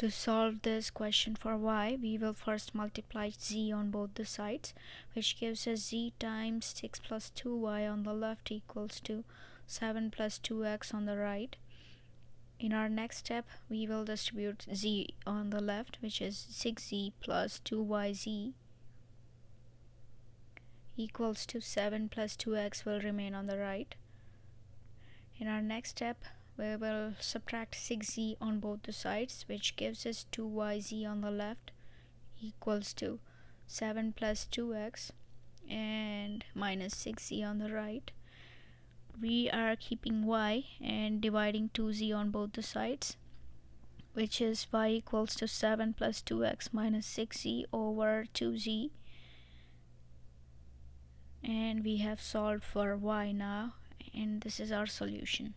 To solve this question for y, we will first multiply z on both the sides, which gives us z times 6 plus 2y on the left equals to 7 plus 2x on the right. In our next step, we will distribute z on the left, which is 6z plus 2yz equals to 7 plus 2x will remain on the right. In our next step, we will subtract 6z on both the sides which gives us 2yz on the left equals to 7 plus 2x and minus 6z on the right. We are keeping y and dividing 2z on both the sides which is y equals to 7 plus 2x minus 6z over 2z and we have solved for y now and this is our solution